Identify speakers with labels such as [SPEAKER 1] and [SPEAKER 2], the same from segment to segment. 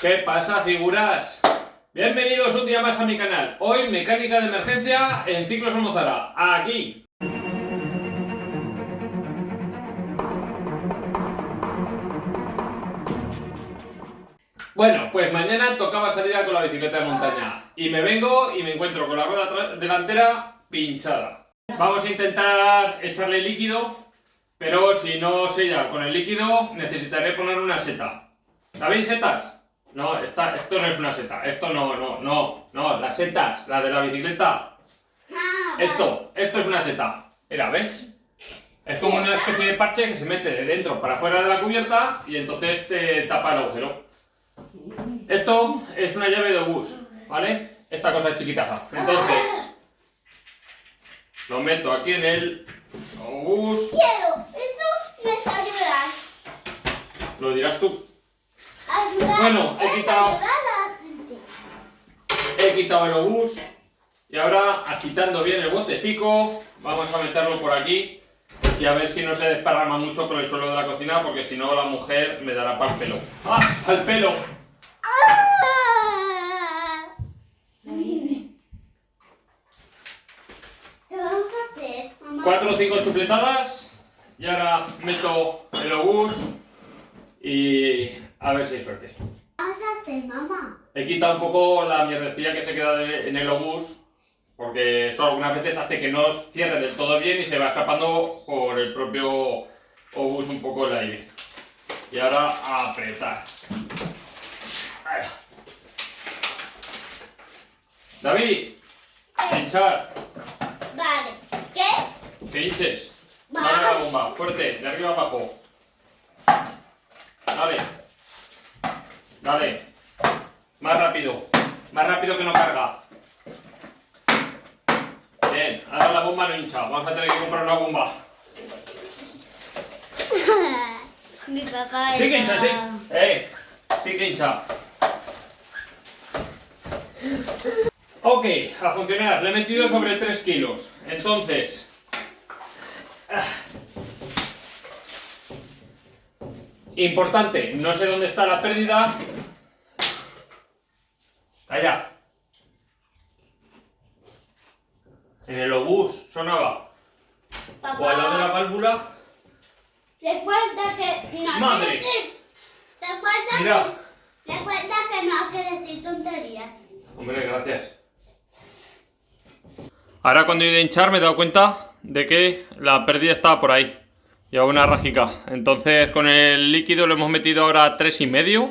[SPEAKER 1] ¿Qué pasa, figuras? Bienvenidos un día más a mi canal. Hoy, mecánica de emergencia en Ciclos Almozara. Aquí. Bueno, pues mañana tocaba salida con la bicicleta de montaña. Y me vengo y me encuentro con la rueda delantera pinchada. Vamos a intentar echarle líquido, pero si no sella con el líquido, necesitaré poner una seta. ¿Sabéis setas? No, esta, esto no es una seta. Esto no, no, no, no. Las setas, la de la bicicleta.
[SPEAKER 2] Ah,
[SPEAKER 1] Esto, esto es una seta. Mira, ¿ves? Es como una especie de parche que se mete de dentro para afuera de la cubierta y entonces te tapa el agujero. Esto es una llave de obús, ¿vale? Esta cosa es chiquitaja. Entonces, lo meto aquí en el obús.
[SPEAKER 2] Quiero, eso me ayudar.
[SPEAKER 1] Lo dirás tú.
[SPEAKER 2] Ayudar.
[SPEAKER 1] Bueno, he quitado-
[SPEAKER 2] ayudar a la gente.
[SPEAKER 1] He quitado el obús y ahora agitando bien el botecico vamos a meterlo por aquí y a ver si no se desparrama mucho por el suelo de la cocina porque si no la mujer me dará para el pelo. ¡Ah! ¡Al pelo!
[SPEAKER 2] Ah. ¿Qué vamos a hacer, mamá?
[SPEAKER 1] Cuatro o cinco chupletadas y ahora meto el obús y a ver si hay suerte.
[SPEAKER 2] ¿Qué vamos a hacer, mamá?
[SPEAKER 1] He quitado un poco la mierdecilla que se queda de- en el obús porque eso algunas veces hace que no cierre del todo bien y se va escapando por el propio obús un poco el aire. Y ahora a apretar. Ahí. David, hinchar,
[SPEAKER 2] Vale. ¿Qué?
[SPEAKER 1] que hinches.
[SPEAKER 2] Va.
[SPEAKER 1] Dale la bomba, fuerte, de arriba abajo. Dale. Dale. Más rápido. Más rápido que no carga. Bien, ahora la bomba no hincha. Vamos a tener que comprar una bomba.
[SPEAKER 2] Mi papá
[SPEAKER 1] Sí que hincha, sí. Eh, sí que hincha. Ok, a funcionar. Le he metido sobre 3 kilos. Entonces... ah. Importante, no sé dónde está la pérdida. Allá. En el obús sonaba. O al lado de la
[SPEAKER 2] Papá,
[SPEAKER 1] válvula.
[SPEAKER 2] recuerda que no
[SPEAKER 1] Madre.
[SPEAKER 2] decir. Recuerda
[SPEAKER 1] Mira.
[SPEAKER 2] que, recuerda que no que decir tonterías.
[SPEAKER 1] Hombre, gracias. Ahora cuando he ido a hinchar me he dado cuenta de que la pérdida estaba por ahí. Lleva una rajica. Entonces con el líquido lo hemos metido ahora a tres y medio.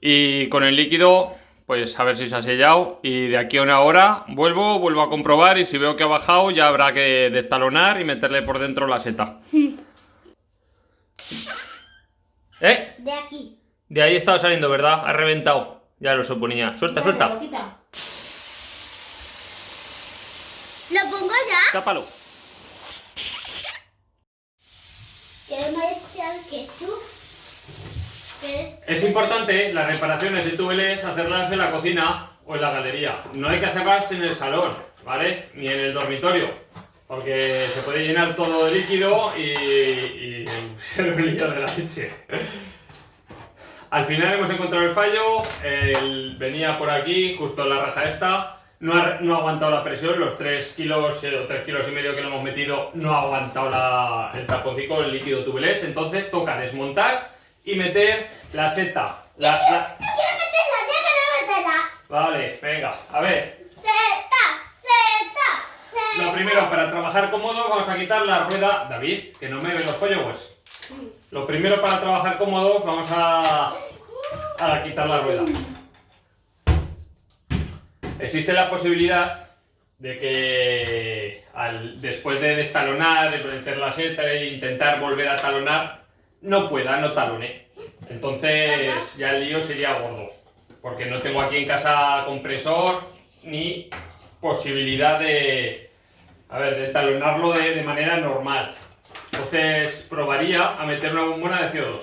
[SPEAKER 1] Y con el líquido, pues a ver si se ha sellado. Y de aquí a una hora vuelvo, vuelvo a comprobar. Y si veo que ha bajado, ya habrá que destalonar y meterle por dentro la seta. ¿Eh?
[SPEAKER 2] De aquí.
[SPEAKER 1] De ahí estaba saliendo, ¿verdad? Ha reventado. Ya lo suponía. Suelta, suelta.
[SPEAKER 2] ¿Lo pongo ya?
[SPEAKER 1] Tápalo.
[SPEAKER 2] ¿Quieres echar ketchup? ¿Quieres?
[SPEAKER 1] Es importante las reparaciones de túbeles hacerlas en la cocina o en la galería. No hay que hacerlas en el salón, ¿vale? Ni en el dormitorio. Porque se puede llenar todo de líquido y, y ser un de la leche. Al final hemos encontrado el fallo, venía por aquí, justo en la raja esta, no ha, no ha aguantado la presión, los 3 kilos eh, o 3 kilos y medio que le hemos metido no ha aguantado la- el taponcico, el líquido tubeless, entonces toca desmontar y meter la seta. La- la-
[SPEAKER 2] Yo quiero meterla, ya quiero meterla.
[SPEAKER 1] Vale, venga, a ver,
[SPEAKER 2] Zeta, zeta, zeta.
[SPEAKER 1] lo primero, para trabajar cómodo vamos a quitar la rueda, David, que no me ven los followers. Lo primero para trabajar cómodos vamos a, a quitar la rueda. Existe la posibilidad de que al- después de destalonar, de meter la seta e intentar volver a talonar, no pueda, no talone. Entonces ya el lío sería gordo. Porque no tengo aquí en casa compresor ni posibilidad de, a ver, de talonarlo de, de manera normal. Entonces probaría a meter una bombona de CO2.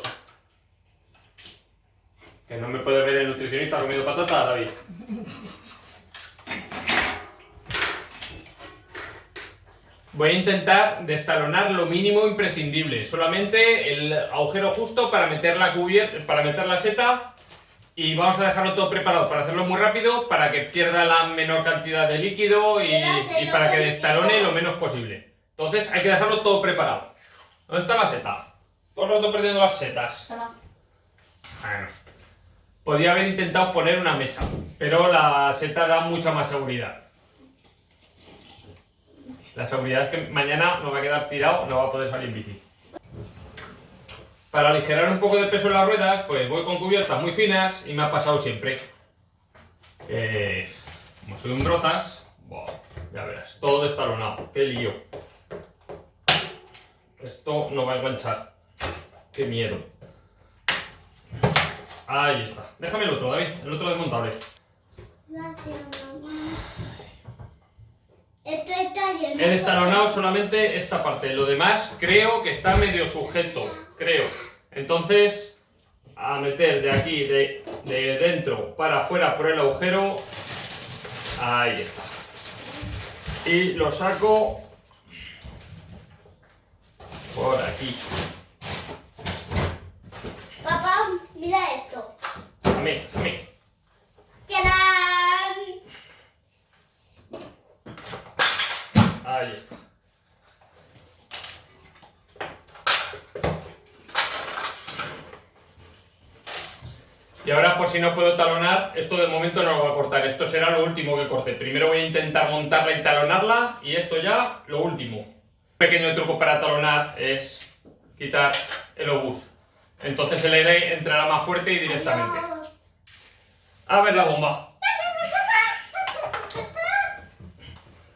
[SPEAKER 1] Que no me puede ver el nutricionista comiendo patata, David. Voy a intentar destalonar lo mínimo imprescindible. Solamente el agujero justo para meter la cubierta, para meter la seta Y vamos a dejarlo todo preparado para hacerlo muy rápido, para que pierda la menor cantidad de líquido y, para que destalone lo menos posible. Entonces hay que dejarlo todo preparado. ¿Dónde está la seta? Todo el rato perdiendo las setas.
[SPEAKER 3] Toma.
[SPEAKER 1] Bueno. Podría haber intentado poner una mecha, pero la seta da mucha más seguridad. La seguridad es que mañana me va a quedar tirado, no va a poder salir bici. Para aligerar un poco de peso en las ruedas, pues voy con cubiertas muy finas y me ha pasado siempre. que, como soy un brozas, ya verás, todo destalonado, qué lío. Esto no va a enganchar. Qué miedo. Ahí está. Déjame el otro, David, el otro desmontable.
[SPEAKER 2] Gracias, mamá. Esto está lleno.
[SPEAKER 1] Solamente esta parte, lo demás creo que está medio sujeto, creo. Entonces, a meter de aquí, de, de dentro para afuera por el agujero. Ahí está. Y lo saco por aquí.
[SPEAKER 2] Papá, mira esto.
[SPEAKER 1] A mí, a mí.
[SPEAKER 2] ¡Tadán!
[SPEAKER 1] Ahí está. Y ahora, por si no puedo talonar, esto de momento no lo voy a cortar. Esto será lo último que corte. Primero voy a intentar montarla y talonarla. Y esto ya, lo último. Un pequeño truco para talonar es quitar el obús. Entonces el aire entrará más fuerte y directamente. A ver la bomba.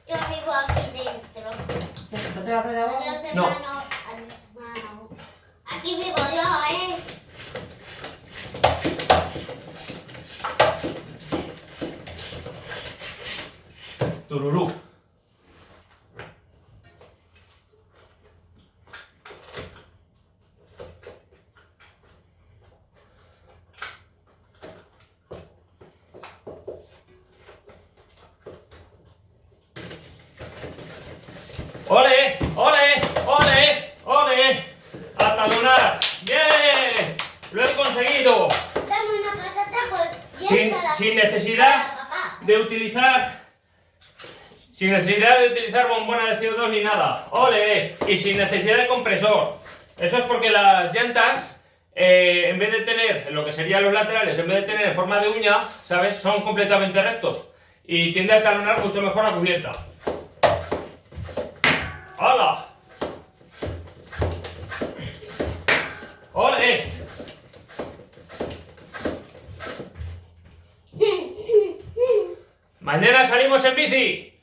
[SPEAKER 2] Yo vivo aquí dentro.
[SPEAKER 3] Después la
[SPEAKER 1] No.
[SPEAKER 2] Aquí vivo yo, ¿eh?
[SPEAKER 1] Tururú. ¡Ole! ¡Ole! ¡Ole! ¡Ole! ¡A talonar! ¡Bien! ¡Lo he conseguido!
[SPEAKER 2] Dame una patata
[SPEAKER 1] Sin, necesidad de utilizar sin necesidad de utilizar bombona de CO2 ni nada ¡Ole! y sin necesidad de compresor eso es porque las llantas eh, en vez de tener lo que serían los laterales en vez de tener en forma de uña sabes son completamente rectos y tiende a talonar mucho mejor la cubierta ¡Hala! ¡Ole! Mañana salimos en bici.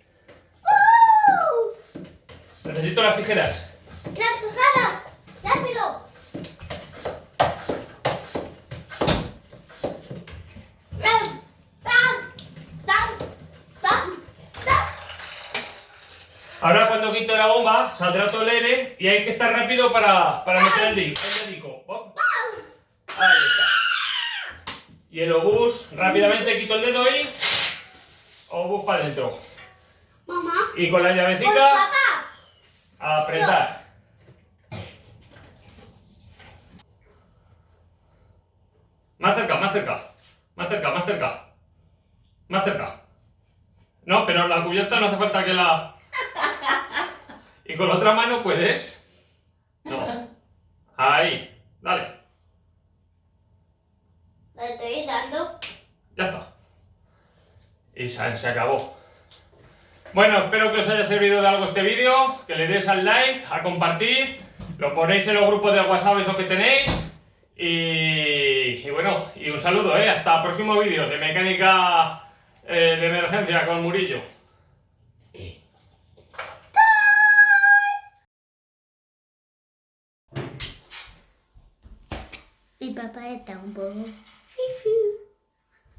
[SPEAKER 1] Necesito las tijeras.
[SPEAKER 2] ¡La tujada! ¡Rápido! ¡Pam! ¡Pam! ¡Pam! ¡Pam! ¡Pam!
[SPEAKER 1] Ahora cuando quito la bomba saldrá todo el aire y hay que estar rápido para, para meter el dedico. Ahí está. Y el obús, rápidamente quito el dedo y obús para adentro.
[SPEAKER 2] Mamá.
[SPEAKER 1] Y con la llavecita apretar. Más cerca, más cerca. Más cerca, más cerca. Más cerca. No, pero la cubierta no hace falta que la... Y con la otra mano puedes... No. Ahí. Dale.
[SPEAKER 2] Le estoy dando.
[SPEAKER 1] Ya está. Y se, se acabó. Bueno, espero que os haya servido de algo este vídeo, que le deis al like, a compartir, lo ponéis en los grupos de WhatsApp eso que tenéis y, y bueno, y un saludo, ¿eh? hasta el próximo vídeo de mecánica eh, de emergencia con Murillo.
[SPEAKER 2] Mi papá está un poco.